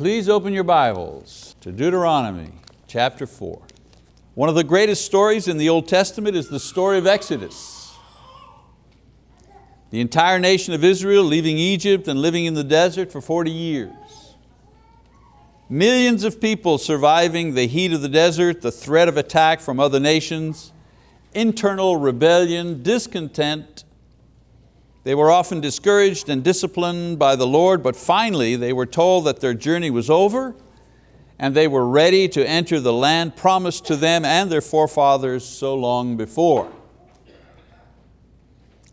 Please open your Bibles to Deuteronomy chapter 4. One of the greatest stories in the Old Testament is the story of Exodus. The entire nation of Israel leaving Egypt and living in the desert for 40 years. Millions of people surviving the heat of the desert, the threat of attack from other nations, internal rebellion, discontent. They were often discouraged and disciplined by the Lord, but finally they were told that their journey was over and they were ready to enter the land promised to them and their forefathers so long before.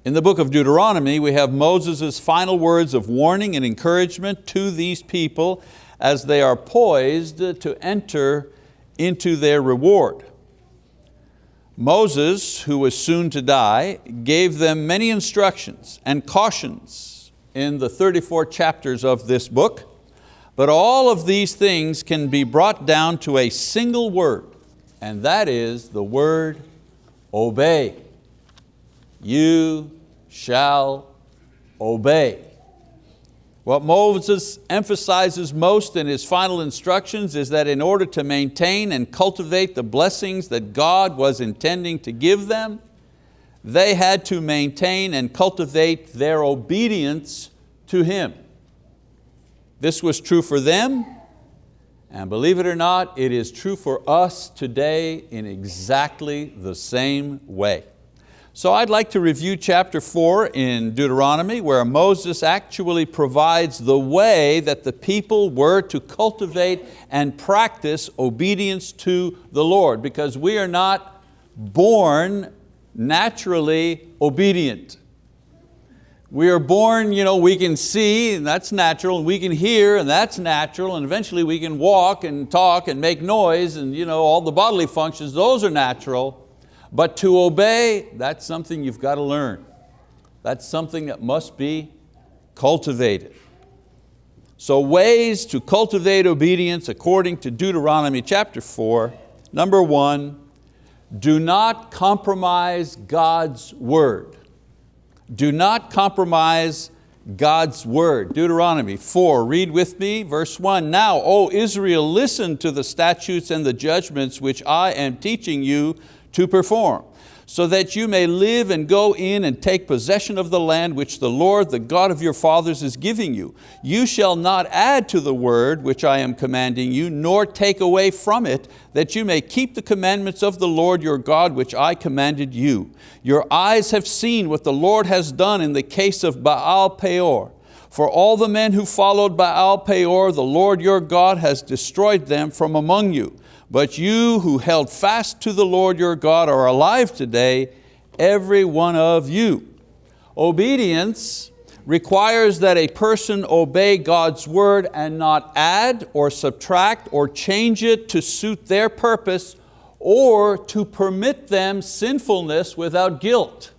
In the book of Deuteronomy, we have Moses' final words of warning and encouragement to these people as they are poised to enter into their reward. Moses, who was soon to die, gave them many instructions and cautions in the 34 chapters of this book, but all of these things can be brought down to a single word, and that is the word obey. You shall obey. What Moses emphasizes most in his final instructions is that in order to maintain and cultivate the blessings that God was intending to give them, they had to maintain and cultivate their obedience to Him. This was true for them, and believe it or not, it is true for us today in exactly the same way. So I'd like to review chapter four in Deuteronomy where Moses actually provides the way that the people were to cultivate and practice obedience to the Lord because we are not born naturally obedient. We are born, you know, we can see, and that's natural, and we can hear, and that's natural, and eventually we can walk and talk and make noise, and you know, all the bodily functions, those are natural. But to obey, that's something you've got to learn. That's something that must be cultivated. So ways to cultivate obedience according to Deuteronomy chapter four. Number one, do not compromise God's word. Do not compromise God's word. Deuteronomy 4, read with me, verse 1. Now, O Israel, listen to the statutes and the judgments which I am teaching you to perform, so that you may live and go in and take possession of the land which the Lord, the God of your fathers is giving you. You shall not add to the word which I am commanding you, nor take away from it, that you may keep the commandments of the Lord your God which I commanded you. Your eyes have seen what the Lord has done in the case of Baal Peor. For all the men who followed Baal Peor, the Lord your God has destroyed them from among you. But you who held fast to the Lord your God are alive today, every one of you. Obedience requires that a person obey God's word and not add or subtract or change it to suit their purpose or to permit them sinfulness without guilt.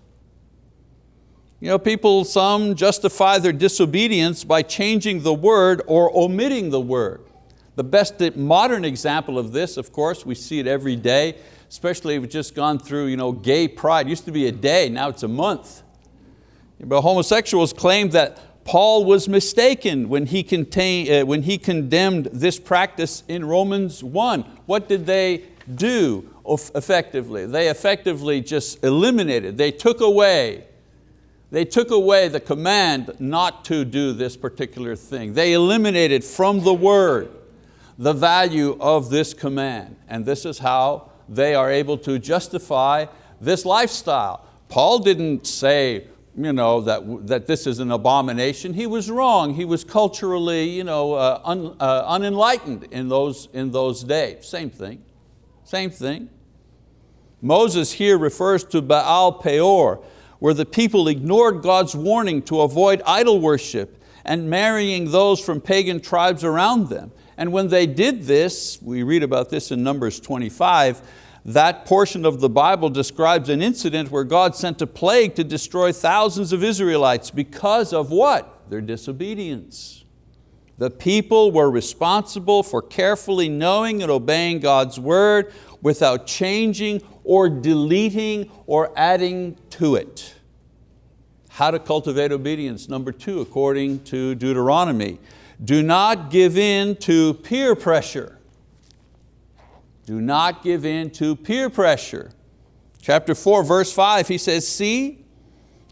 You know, people, some justify their disobedience by changing the word or omitting the word. The best modern example of this, of course, we see it every day, especially if we've just gone through you know, gay pride. It used to be a day, now it's a month. But homosexuals claim that Paul was mistaken when he, contain, uh, when he condemned this practice in Romans 1. What did they do effectively? They effectively just eliminated, they took away they took away the command not to do this particular thing. They eliminated from the word the value of this command. And this is how they are able to justify this lifestyle. Paul didn't say you know, that, that this is an abomination. He was wrong. He was culturally you know, uh, un, uh, unenlightened in those, in those days. Same thing, same thing. Moses here refers to Baal Peor, where the people ignored God's warning to avoid idol worship and marrying those from pagan tribes around them. And when they did this, we read about this in Numbers 25, that portion of the Bible describes an incident where God sent a plague to destroy thousands of Israelites because of what? Their disobedience. The people were responsible for carefully knowing and obeying God's word without changing or deleting or adding to it. How to cultivate obedience, number two, according to Deuteronomy. Do not give in to peer pressure. Do not give in to peer pressure. Chapter 4, verse 5, he says, See,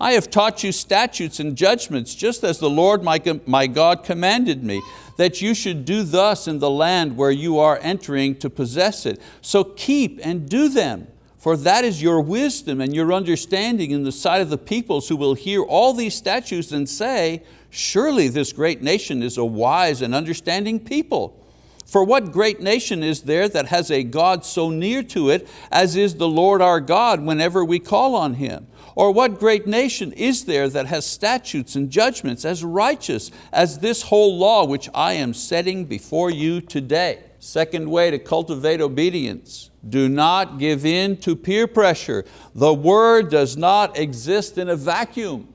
I have taught you statutes and judgments, just as the Lord my, my God commanded me, that you should do thus in the land where you are entering to possess it. So keep and do them, for that is your wisdom and your understanding in the sight of the peoples who will hear all these statutes and say, surely this great nation is a wise and understanding people. For what great nation is there that has a God so near to it as is the Lord our God whenever we call on Him? Or what great nation is there that has statutes and judgments as righteous as this whole law which I am setting before you today? Second way to cultivate obedience, do not give in to peer pressure. The word does not exist in a vacuum.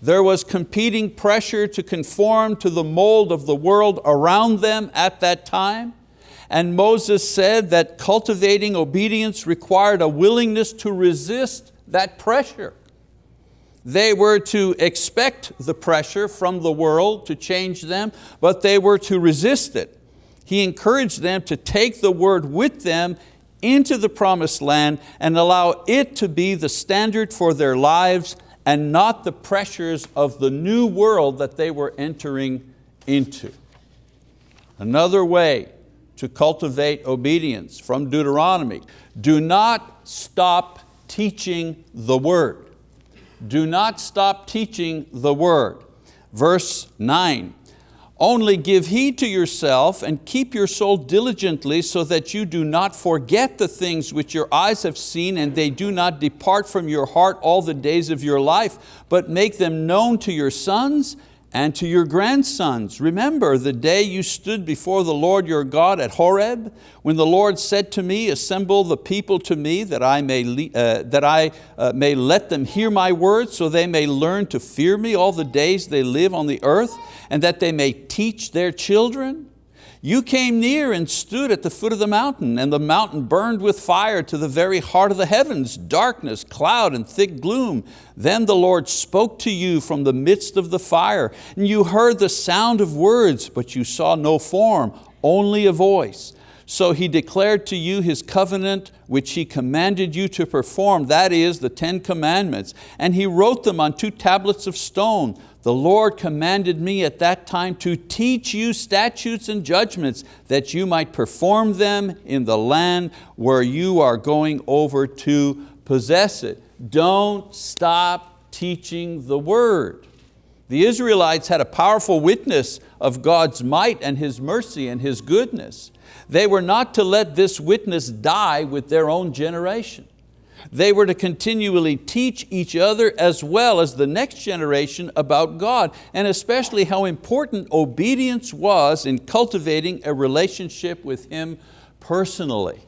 There was competing pressure to conform to the mold of the world around them at that time. And Moses said that cultivating obedience required a willingness to resist that pressure. They were to expect the pressure from the world to change them, but they were to resist it. He encouraged them to take the word with them into the promised land and allow it to be the standard for their lives and not the pressures of the new world that they were entering into. Another way to cultivate obedience from Deuteronomy, do not stop teaching the word. Do not stop teaching the word. Verse nine, only give heed to yourself and keep your soul diligently so that you do not forget the things which your eyes have seen and they do not depart from your heart all the days of your life, but make them known to your sons and to your grandsons. Remember the day you stood before the Lord your God at Horeb, when the Lord said to me, assemble the people to me that I may, uh, that I, uh, may let them hear my words so they may learn to fear me all the days they live on the earth and that they may teach their children. You came near and stood at the foot of the mountain, and the mountain burned with fire to the very heart of the heavens, darkness, cloud, and thick gloom. Then the Lord spoke to you from the midst of the fire, and you heard the sound of words, but you saw no form, only a voice. So He declared to you His covenant, which He commanded you to perform, that is, the Ten Commandments, and He wrote them on two tablets of stone. The Lord commanded me at that time to teach you statutes and judgments that you might perform them in the land where you are going over to possess it. Don't stop teaching the word. The Israelites had a powerful witness of God's might and His mercy and His goodness. They were not to let this witness die with their own generation. They were to continually teach each other as well as the next generation about God and especially how important obedience was in cultivating a relationship with Him personally.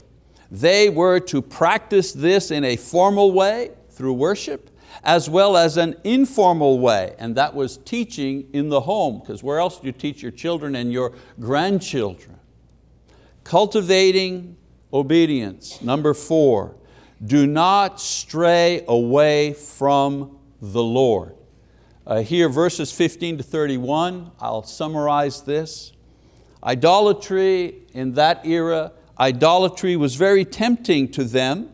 They were to practice this in a formal way through worship as well as an informal way, and that was teaching in the home, because where else do you teach your children and your grandchildren? Cultivating obedience. Number four, do not stray away from the Lord. Uh, here verses 15 to 31, I'll summarize this. Idolatry in that era, idolatry was very tempting to them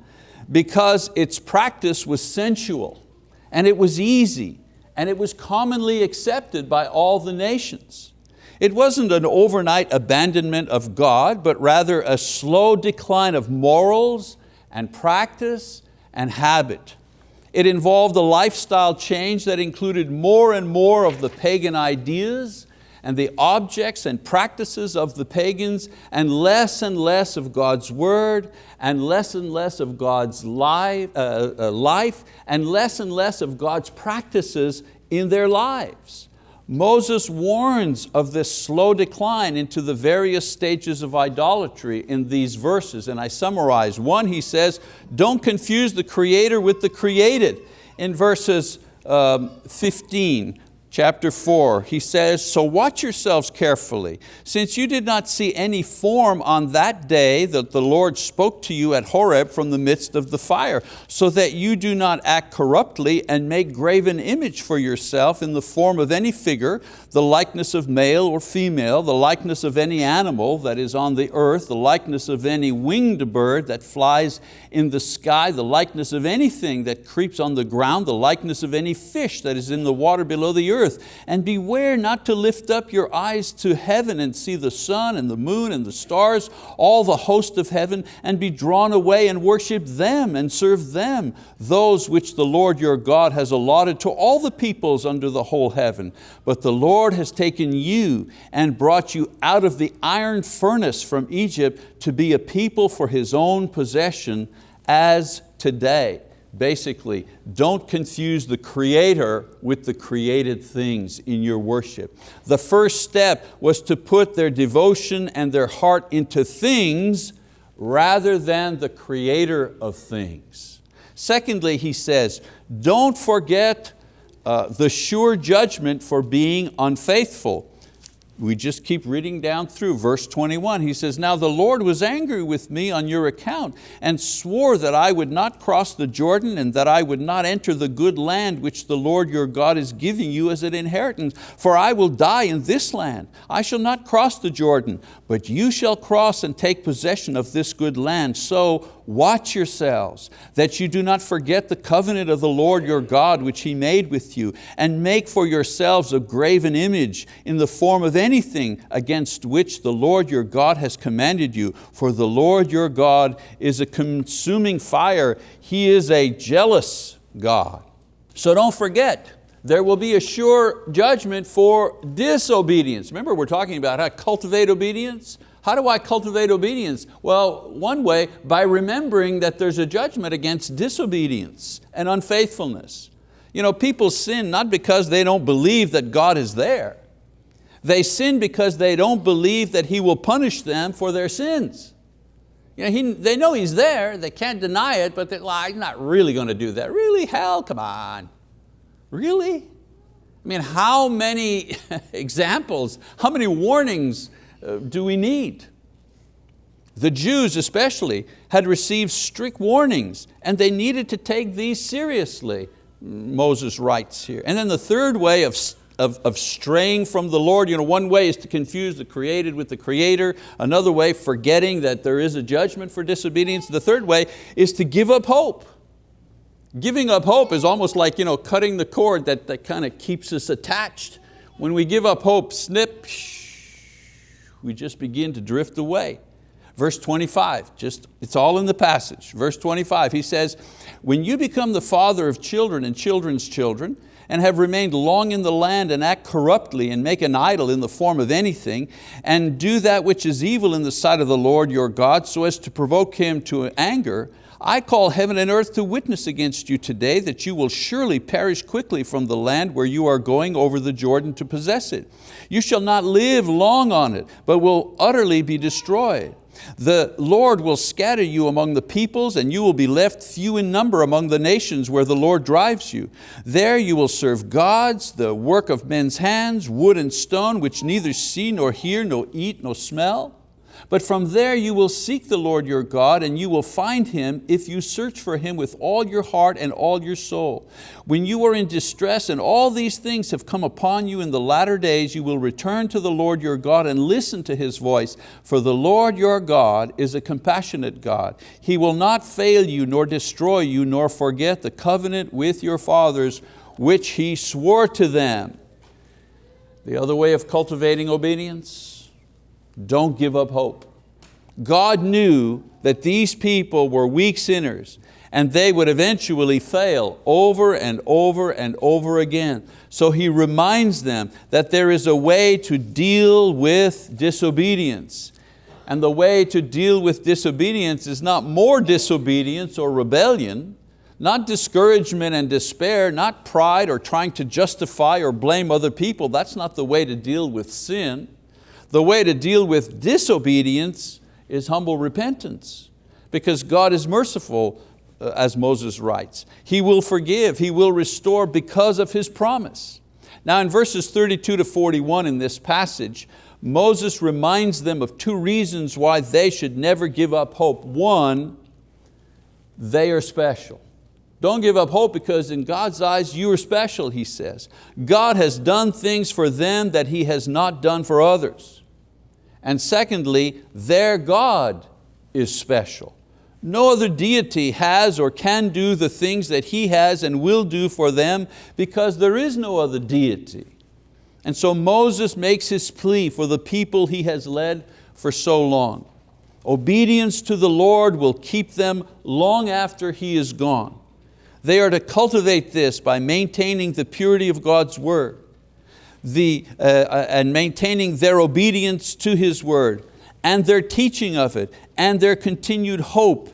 because its practice was sensual and it was easy and it was commonly accepted by all the nations. It wasn't an overnight abandonment of God, but rather a slow decline of morals and practice and habit. It involved a lifestyle change that included more and more of the pagan ideas and the objects and practices of the pagans and less and less of God's word and less and less of God's life, uh, uh, life and less and less of God's practices in their lives. Moses warns of this slow decline into the various stages of idolatry in these verses, and I summarize. One, he says, don't confuse the creator with the created. In verses um, 15, chapter 4, he says, So watch yourselves carefully, since you did not see any form on that day that the Lord spoke to you at Horeb from the midst of the fire, so that you do not act corruptly and make graven image for yourself in the form of any figure, the likeness of male or female, the likeness of any animal that is on the earth, the likeness of any winged bird that flies in the sky, the likeness of anything that creeps on the ground, the likeness of any fish that is in the water below the earth. And beware not to lift up your eyes to heaven and see the sun and the moon and the stars, all the host of heaven, and be drawn away and worship them and serve them, those which the Lord your God has allotted to all the peoples under the whole heaven. But the Lord has taken you and brought you out of the iron furnace from Egypt to be a people for His own possession as today. Basically, don't confuse the Creator with the created things in your worship. The first step was to put their devotion and their heart into things rather than the Creator of things. Secondly, he says, don't forget uh, the sure judgment for being unfaithful we just keep reading down through verse 21. He says, Now the Lord was angry with me on your account and swore that I would not cross the Jordan and that I would not enter the good land which the Lord your God is giving you as an inheritance. For I will die in this land. I shall not cross the Jordan, but you shall cross and take possession of this good land. So watch yourselves, that you do not forget the covenant of the Lord your God which He made with you, and make for yourselves a graven image in the form of anything against which the Lord your God has commanded you. For the Lord your God is a consuming fire. He is a jealous God. So don't forget, there will be a sure judgment for disobedience. Remember we're talking about how to cultivate obedience? How do I cultivate obedience? Well, one way, by remembering that there's a judgment against disobedience and unfaithfulness. You know, people sin not because they don't believe that God is there. They sin because they don't believe that He will punish them for their sins. You know, he, they know He's there, they can't deny it, but they're like, I'm not really going to do that. Really, hell, come on. Really? I mean, how many examples, how many warnings uh, do we need? The Jews especially had received strict warnings and they needed to take these seriously, Moses writes here. And then the third way of, of, of straying from the Lord, you know, one way is to confuse the created with the creator, another way forgetting that there is a judgment for disobedience. The third way is to give up hope. Giving up hope is almost like you know, cutting the cord that, that kind of keeps us attached. When we give up hope, snip, we just begin to drift away. Verse 25, just, it's all in the passage. Verse 25, he says, when you become the father of children and children's children, and have remained long in the land and act corruptly and make an idol in the form of anything and do that which is evil in the sight of the Lord your God so as to provoke Him to anger, I call heaven and earth to witness against you today that you will surely perish quickly from the land where you are going over the Jordan to possess it. You shall not live long on it, but will utterly be destroyed. The Lord will scatter you among the peoples and you will be left few in number among the nations where the Lord drives you. There you will serve gods, the work of men's hands, wood and stone, which neither see nor hear, nor eat, nor smell. But from there you will seek the Lord your God and you will find Him if you search for Him with all your heart and all your soul. When you are in distress and all these things have come upon you in the latter days, you will return to the Lord your God and listen to His voice. For the Lord your God is a compassionate God. He will not fail you nor destroy you nor forget the covenant with your fathers which He swore to them. The other way of cultivating obedience, don't give up hope. God knew that these people were weak sinners and they would eventually fail over and over and over again. So He reminds them that there is a way to deal with disobedience. And the way to deal with disobedience is not more disobedience or rebellion, not discouragement and despair, not pride or trying to justify or blame other people. That's not the way to deal with sin. The way to deal with disobedience is humble repentance because God is merciful, uh, as Moses writes. He will forgive, He will restore because of His promise. Now in verses 32 to 41 in this passage, Moses reminds them of two reasons why they should never give up hope. One, they are special. Don't give up hope because in God's eyes you are special, he says. God has done things for them that He has not done for others. And secondly, their God is special. No other deity has or can do the things that He has and will do for them because there is no other deity. And so Moses makes his plea for the people he has led for so long. Obedience to the Lord will keep them long after He is gone. They are to cultivate this by maintaining the purity of God's word the, uh, uh, and maintaining their obedience to His word and their teaching of it and their continued hope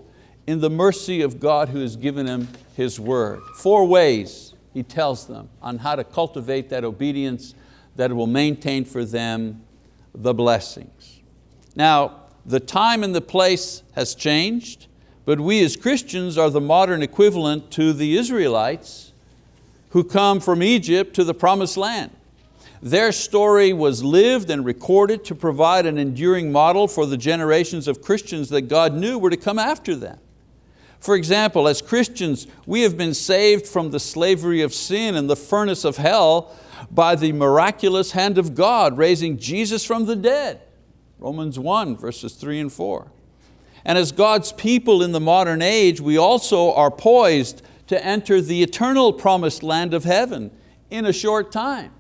in the mercy of God who has given them His word. Four ways He tells them on how to cultivate that obedience that will maintain for them the blessings. Now, the time and the place has changed. But we as Christians are the modern equivalent to the Israelites who come from Egypt to the promised land. Their story was lived and recorded to provide an enduring model for the generations of Christians that God knew were to come after them. For example, as Christians, we have been saved from the slavery of sin and the furnace of hell by the miraculous hand of God raising Jesus from the dead. Romans 1 verses three and four. And as God's people in the modern age, we also are poised to enter the eternal promised land of heaven in a short time.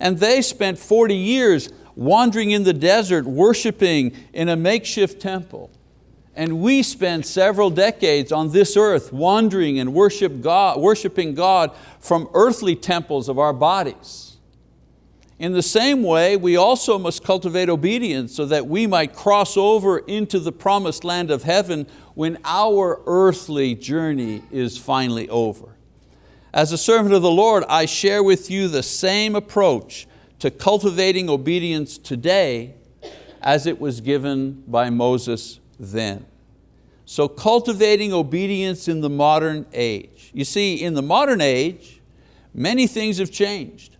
And they spent 40 years wandering in the desert, worshiping in a makeshift temple. And we spent several decades on this earth wandering and worship God, worshiping God from earthly temples of our bodies. In the same way, we also must cultivate obedience so that we might cross over into the promised land of heaven when our earthly journey is finally over. As a servant of the Lord, I share with you the same approach to cultivating obedience today as it was given by Moses then. So cultivating obedience in the modern age. You see, in the modern age, many things have changed.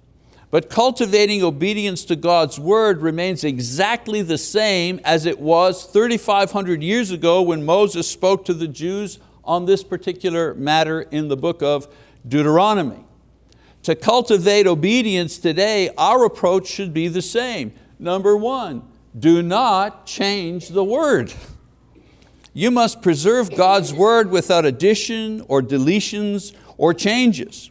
But cultivating obedience to God's word remains exactly the same as it was 3,500 years ago when Moses spoke to the Jews on this particular matter in the book of Deuteronomy. To cultivate obedience today, our approach should be the same. Number one, do not change the word. You must preserve God's word without addition or deletions or changes.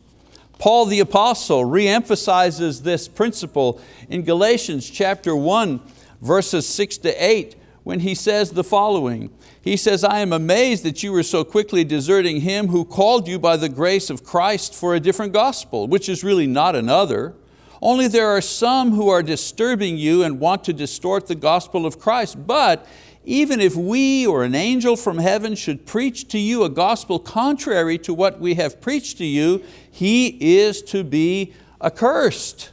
Paul the apostle reemphasizes this principle in Galatians chapter 1, verses six to eight, when he says the following. He says, I am amazed that you were so quickly deserting him who called you by the grace of Christ for a different gospel, which is really not another. Only there are some who are disturbing you and want to distort the gospel of Christ. But even if we or an angel from heaven should preach to you a gospel contrary to what we have preached to you, he is to be accursed.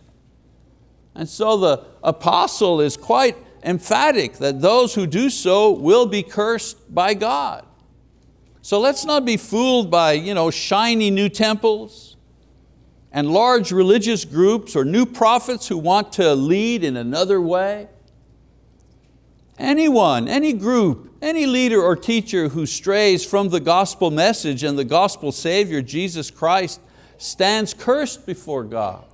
And so the apostle is quite emphatic that those who do so will be cursed by God. So let's not be fooled by you know, shiny new temples and large religious groups or new prophets who want to lead in another way. Anyone, any group, any leader or teacher who strays from the gospel message and the gospel savior, Jesus Christ, stands cursed before God.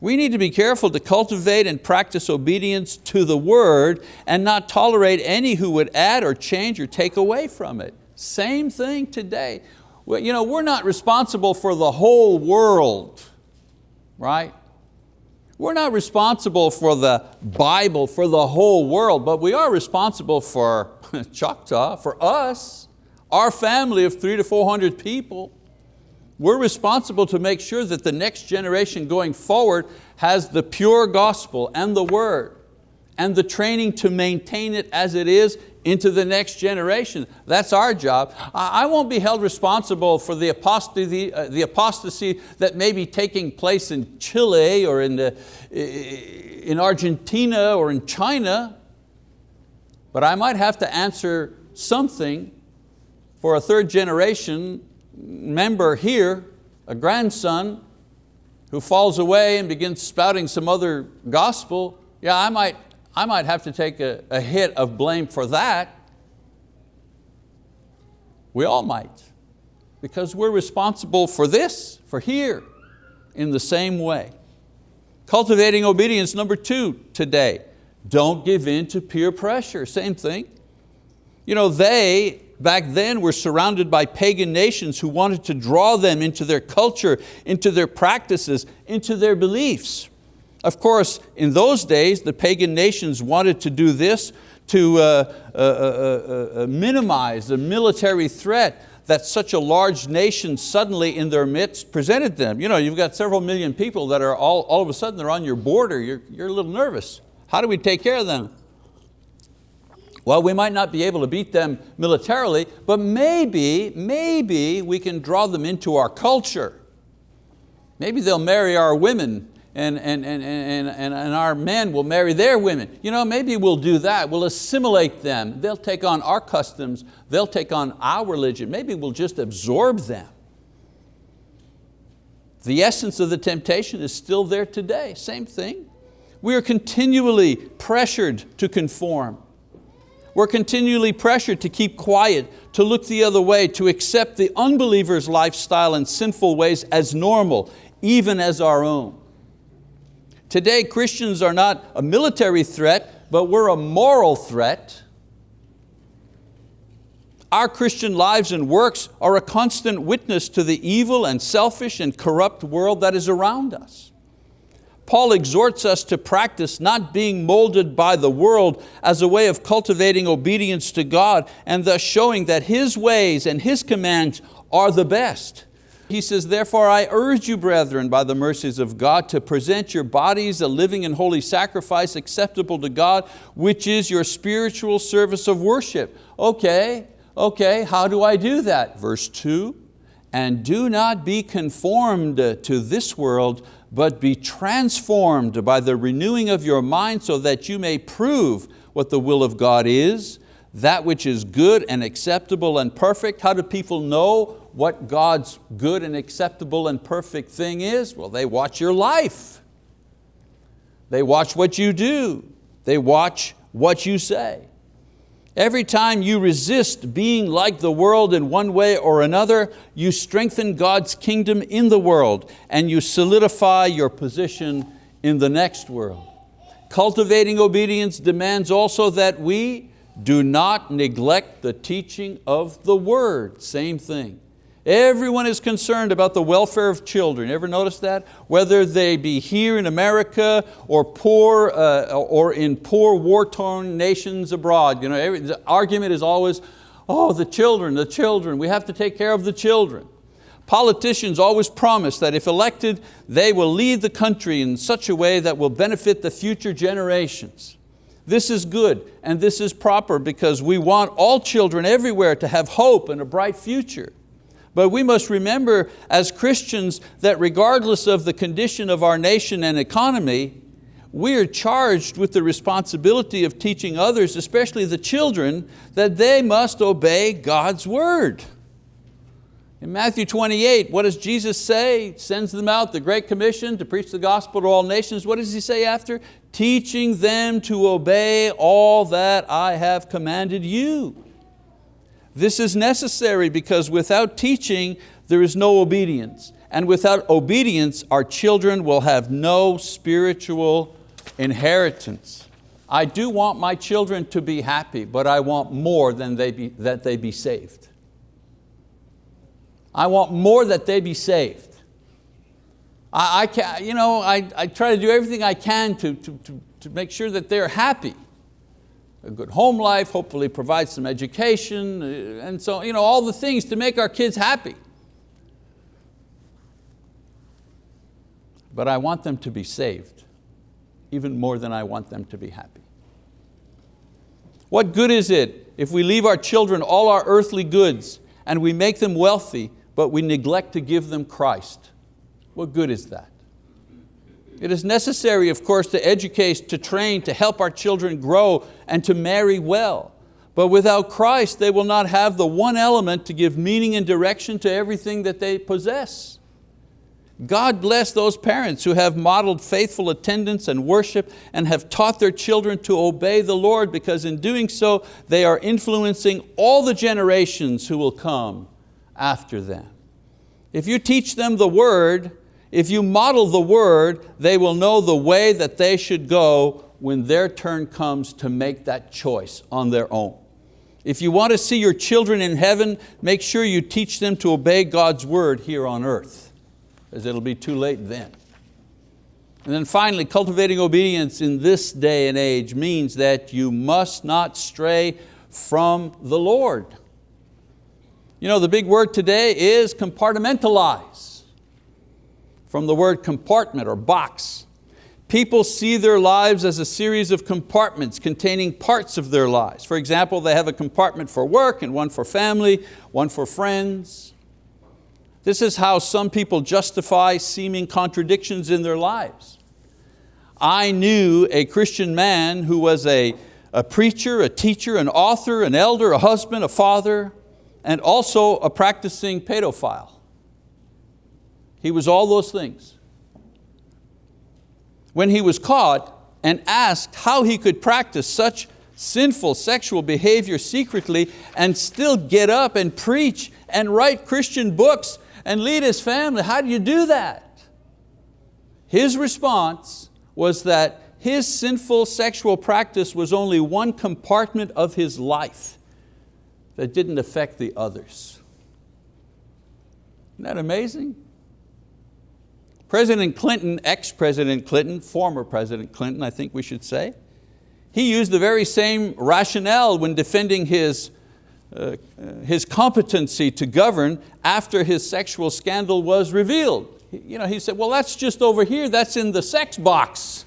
We need to be careful to cultivate and practice obedience to the word and not tolerate any who would add or change or take away from it. Same thing today. Well, You know, we're not responsible for the whole world, right? We're not responsible for the Bible, for the whole world, but we are responsible for Choctaw, for us, our family of three to 400 people. We're responsible to make sure that the next generation going forward has the pure gospel and the word and the training to maintain it as it is into the next generation. That's our job. I won't be held responsible for the apostasy, uh, the apostasy that may be taking place in Chile or in, the, in Argentina or in China, but I might have to answer something for a third generation member here, a grandson who falls away and begins spouting some other gospel, yeah, I might, I might have to take a, a hit of blame for that. We all might, because we're responsible for this, for here, in the same way. Cultivating obedience, number two today. Don't give in to peer pressure, same thing. You know, they, back then, we were surrounded by pagan nations who wanted to draw them into their culture, into their practices, into their beliefs. Of course, in those days, the pagan nations wanted to do this to uh, uh, uh, uh, minimize the military threat that such a large nation suddenly in their midst presented them. You know, you've got several million people that are all, all of a sudden they're on your border, you're, you're a little nervous. How do we take care of them? Well, we might not be able to beat them militarily, but maybe, maybe we can draw them into our culture. Maybe they'll marry our women and, and, and, and, and, our men will marry their women. You know, maybe we'll do that, we'll assimilate them. They'll take on our customs, they'll take on our religion. Maybe we'll just absorb them. The essence of the temptation is still there today, same thing. We are continually pressured to conform. We're continually pressured to keep quiet, to look the other way, to accept the unbeliever's lifestyle and sinful ways as normal, even as our own. Today, Christians are not a military threat, but we're a moral threat. Our Christian lives and works are a constant witness to the evil and selfish and corrupt world that is around us. Paul exhorts us to practice not being molded by the world as a way of cultivating obedience to God and thus showing that His ways and His commands are the best. He says, therefore I urge you, brethren, by the mercies of God, to present your bodies a living and holy sacrifice acceptable to God, which is your spiritual service of worship. Okay, okay, how do I do that? Verse two, and do not be conformed to this world, but be transformed by the renewing of your mind so that you may prove what the will of God is, that which is good and acceptable and perfect. How do people know what God's good and acceptable and perfect thing is? Well, they watch your life. They watch what you do. They watch what you say. Every time you resist being like the world in one way or another, you strengthen God's kingdom in the world and you solidify your position in the next world. Cultivating obedience demands also that we do not neglect the teaching of the word, same thing. Everyone is concerned about the welfare of children. Ever notice that? Whether they be here in America or poor uh, or in poor war-torn nations abroad. You know, every, the argument is always, oh, the children, the children, we have to take care of the children. Politicians always promise that if elected, they will lead the country in such a way that will benefit the future generations. This is good and this is proper because we want all children everywhere to have hope and a bright future. But we must remember as Christians that regardless of the condition of our nation and economy, we are charged with the responsibility of teaching others, especially the children, that they must obey God's word. In Matthew 28, what does Jesus say? Sends them out, the Great Commission, to preach the gospel to all nations. What does He say after? Teaching them to obey all that I have commanded you. This is necessary because without teaching, there is no obedience. And without obedience, our children will have no spiritual inheritance. I do want my children to be happy, but I want more than they be, that they be saved. I want more that they be saved. I, I, can, you know, I, I try to do everything I can to, to, to, to make sure that they're happy a good home life, hopefully provide some education, uh, and so you know, all the things to make our kids happy. But I want them to be saved, even more than I want them to be happy. What good is it if we leave our children all our earthly goods and we make them wealthy, but we neglect to give them Christ? What good is that? It is necessary, of course, to educate, to train, to help our children grow and to marry well. But without Christ, they will not have the one element to give meaning and direction to everything that they possess. God bless those parents who have modeled faithful attendance and worship and have taught their children to obey the Lord because in doing so, they are influencing all the generations who will come after them. If you teach them the word, if you model the word, they will know the way that they should go when their turn comes to make that choice on their own. If you want to see your children in heaven, make sure you teach them to obey God's word here on earth as it'll be too late then. And then finally, cultivating obedience in this day and age means that you must not stray from the Lord. You know, the big word today is compartmentalize, from the word compartment or box. People see their lives as a series of compartments containing parts of their lives. For example, they have a compartment for work and one for family, one for friends. This is how some people justify seeming contradictions in their lives. I knew a Christian man who was a, a preacher, a teacher, an author, an elder, a husband, a father, and also a practicing pedophile. He was all those things. When he was caught and asked how he could practice such sinful sexual behavior secretly and still get up and preach and write Christian books and lead his family. How do you do that? His response was that his sinful sexual practice was only one compartment of his life that didn't affect the others. Isn't that amazing? President Clinton, ex-President Clinton, former President Clinton, I think we should say, he used the very same rationale when defending his uh, his competency to govern after his sexual scandal was revealed. You know, he said, well, that's just over here, that's in the sex box.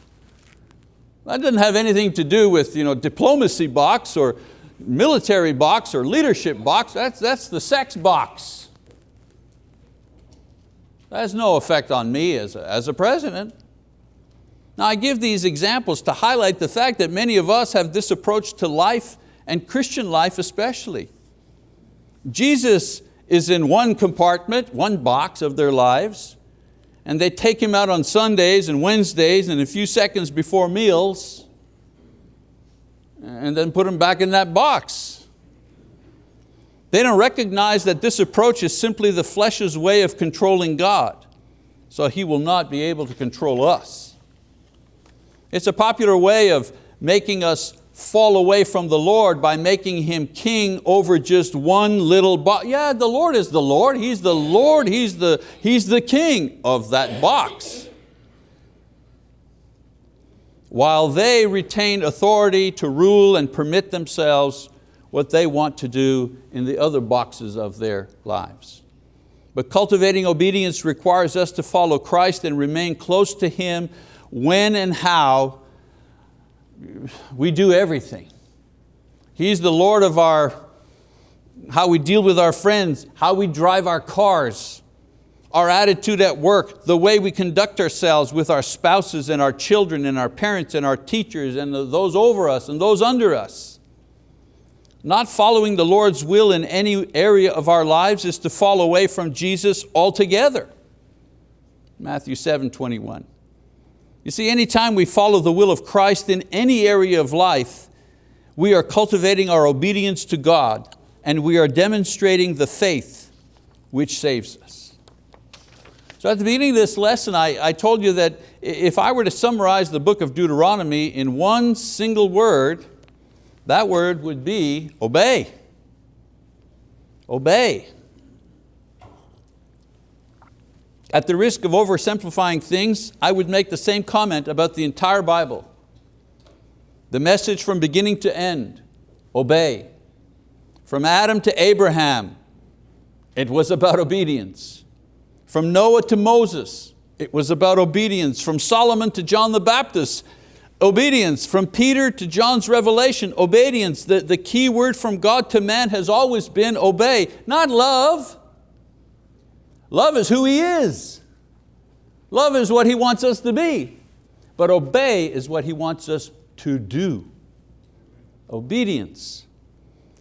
That doesn't have anything to do with you know, diplomacy box or military box or leadership box, that's, that's the sex box. That has no effect on me as a, as a president. Now I give these examples to highlight the fact that many of us have this approach to life and Christian life especially. Jesus is in one compartment, one box of their lives, and they take Him out on Sundays and Wednesdays and a few seconds before meals, and then put Him back in that box. They don't recognize that this approach is simply the flesh's way of controlling God, so He will not be able to control us. It's a popular way of making us fall away from the Lord by making Him king over just one little box. Yeah, the Lord is the Lord. He's the Lord. He's the, he's the king of that box. While they retain authority to rule and permit themselves what they want to do in the other boxes of their lives. But cultivating obedience requires us to follow Christ and remain close to Him when and how we do everything. He's the Lord of our, how we deal with our friends, how we drive our cars, our attitude at work, the way we conduct ourselves with our spouses and our children and our parents and our teachers and those over us and those under us. Not following the Lord's will in any area of our lives is to fall away from Jesus altogether. Matthew 7, 21. You see, anytime we follow the will of Christ in any area of life, we are cultivating our obedience to God and we are demonstrating the faith which saves us. So at the beginning of this lesson, I, I told you that if I were to summarize the book of Deuteronomy in one single word, that word would be obey. Obey. At the risk of oversimplifying things, I would make the same comment about the entire Bible. The message from beginning to end, obey. From Adam to Abraham, it was about obedience. From Noah to Moses, it was about obedience. From Solomon to John the Baptist, obedience. From Peter to John's revelation, obedience. The, the key word from God to man has always been obey, not love. Love is who He is. Love is what He wants us to be. But obey is what He wants us to do. Obedience.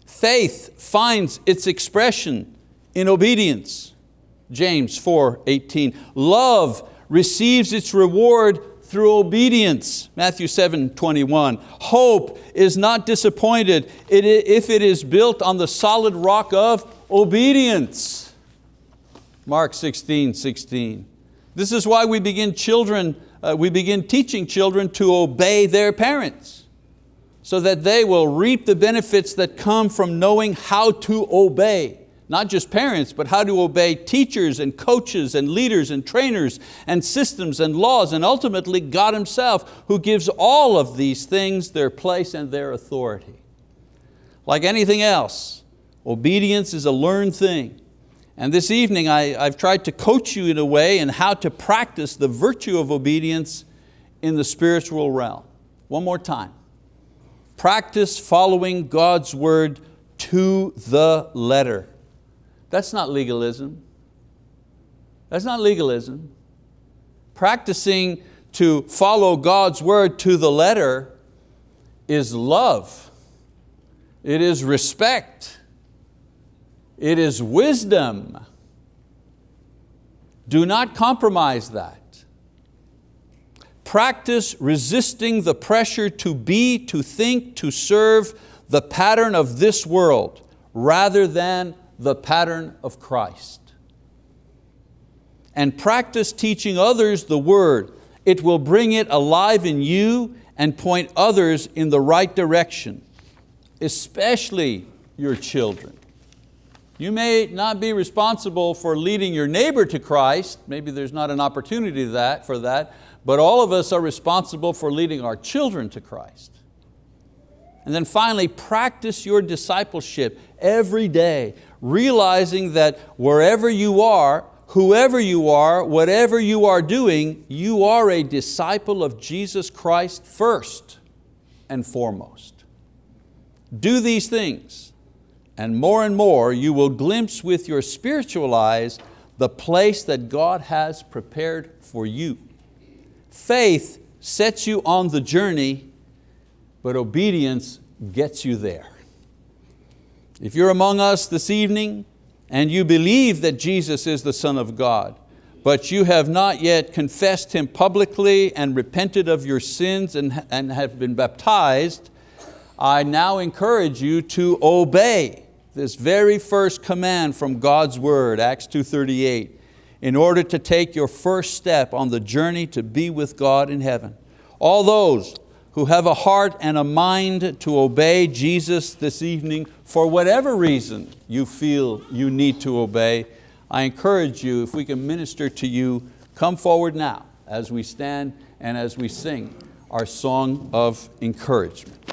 Faith finds its expression in obedience. James 4, 18. Love receives its reward through obedience. Matthew 7, 21. Hope is not disappointed if it is built on the solid rock of obedience. Mark 16, 16. This is why we begin children, uh, we begin teaching children to obey their parents so that they will reap the benefits that come from knowing how to obey not just parents, but how to obey teachers and coaches and leaders and trainers and systems and laws and ultimately God Himself who gives all of these things their place and their authority. Like anything else, obedience is a learned thing. And this evening I, I've tried to coach you in a way in how to practice the virtue of obedience in the spiritual realm. One more time. Practice following God's word to the letter. That's not legalism. That's not legalism. Practicing to follow God's word to the letter is love. It is respect. It is wisdom. Do not compromise that. Practice resisting the pressure to be, to think, to serve the pattern of this world rather than the pattern of Christ. And practice teaching others the word. It will bring it alive in you and point others in the right direction, especially your children. You may not be responsible for leading your neighbor to Christ, maybe there's not an opportunity that, for that, but all of us are responsible for leading our children to Christ. And then finally, practice your discipleship every day realizing that wherever you are, whoever you are, whatever you are doing, you are a disciple of Jesus Christ first and foremost. Do these things, and more and more you will glimpse with your spiritual eyes the place that God has prepared for you. Faith sets you on the journey, but obedience gets you there. If you're among us this evening and you believe that Jesus is the Son of God, but you have not yet confessed Him publicly and repented of your sins and, and have been baptized, I now encourage you to obey this very first command from God's word, Acts 2.38, in order to take your first step on the journey to be with God in heaven. All those who have a heart and a mind to obey Jesus this evening for whatever reason you feel you need to obey, I encourage you, if we can minister to you, come forward now as we stand and as we sing our song of encouragement.